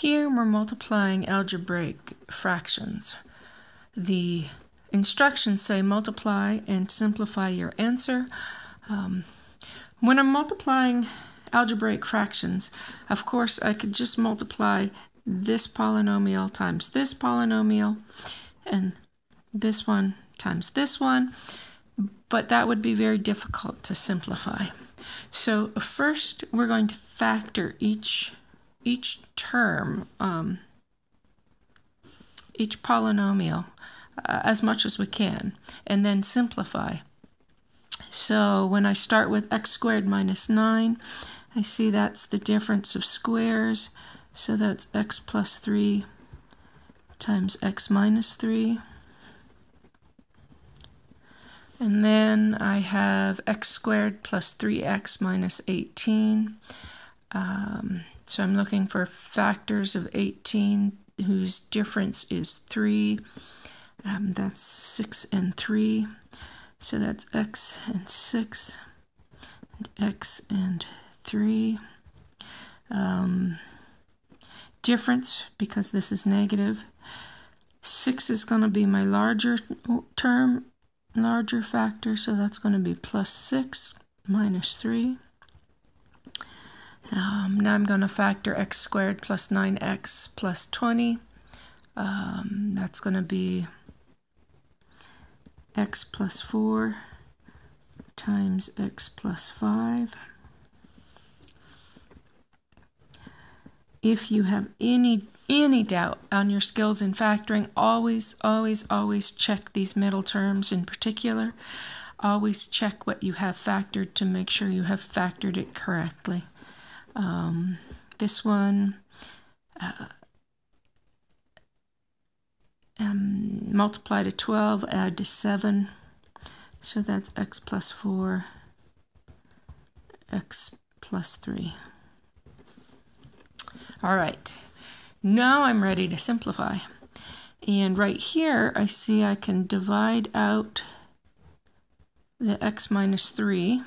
Here we're multiplying algebraic fractions. The instructions say multiply and simplify your answer. Um, when I'm multiplying algebraic fractions, of course I could just multiply this polynomial times this polynomial and this one times this one, but that would be very difficult to simplify. So first we're going to factor each each term, um, each polynomial uh, as much as we can, and then simplify. So when I start with x squared minus 9, I see that's the difference of squares. So that's x plus 3 times x minus 3. And then I have x squared plus 3x minus 18. Um, so I'm looking for factors of 18 whose difference is 3. Um, that's 6 and 3. So that's x and 6 and x and 3. Um, difference, because this is negative. 6 is going to be my larger term, larger factor, so that's going to be plus 6 minus 3. Now I'm going to factor x squared plus 9x plus 20. Um, that's going to be x plus 4 times x plus 5. If you have any any doubt on your skills in factoring, always, always, always check these middle terms in particular. Always check what you have factored to make sure you have factored it correctly. Um, this one, uh, um, multiply to 12, add to 7. So that's x plus 4, x plus 3. All right, now I'm ready to simplify. And right here, I see I can divide out the x minus 3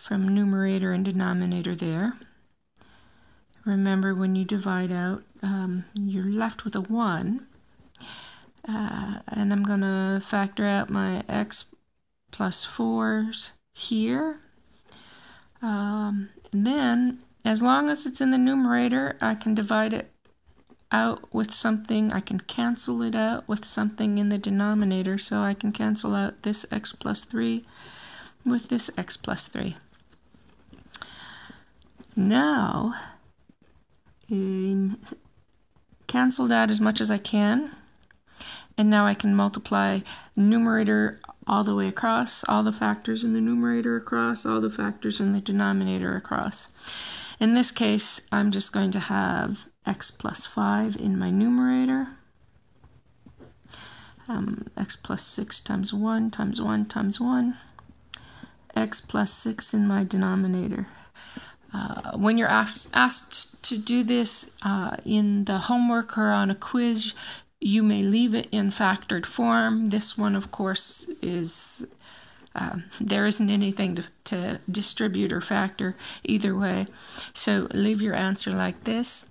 from numerator and denominator there. Remember, when you divide out, um, you're left with a 1. Uh, and I'm going to factor out my x plus 4s here. Um, and then, as long as it's in the numerator, I can divide it out with something. I can cancel it out with something in the denominator. So I can cancel out this x plus 3 with this x plus 3. Now, um, cancel that as much as I can. And now I can multiply numerator all the way across, all the factors in the numerator across, all the factors in the denominator across. In this case, I'm just going to have x plus 5 in my numerator. Um, x plus 6 times 1 times 1 times 1. x plus 6 in my denominator. Uh, when you're asked, asked to do this uh, in the homework or on a quiz, you may leave it in factored form. This one, of course, is uh, there isn't anything to, to distribute or factor either way. So leave your answer like this.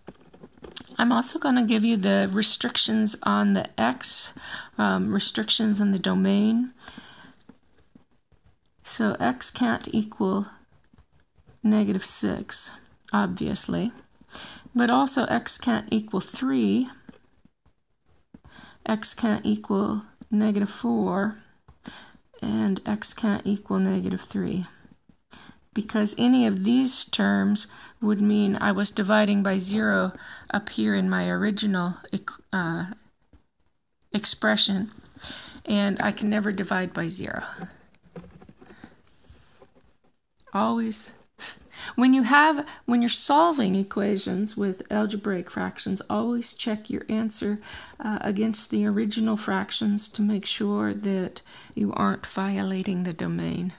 I'm also going to give you the restrictions on the x, um, restrictions in the domain. So x can't equal negative 6, obviously. But also x can't equal 3. x can't equal negative 4. And x can't equal negative 3. Because any of these terms would mean I was dividing by 0 up here in my original uh, expression. And I can never divide by 0. Always when you have when you're solving equations with algebraic fractions, always check your answer uh, against the original fractions to make sure that you aren't violating the domain.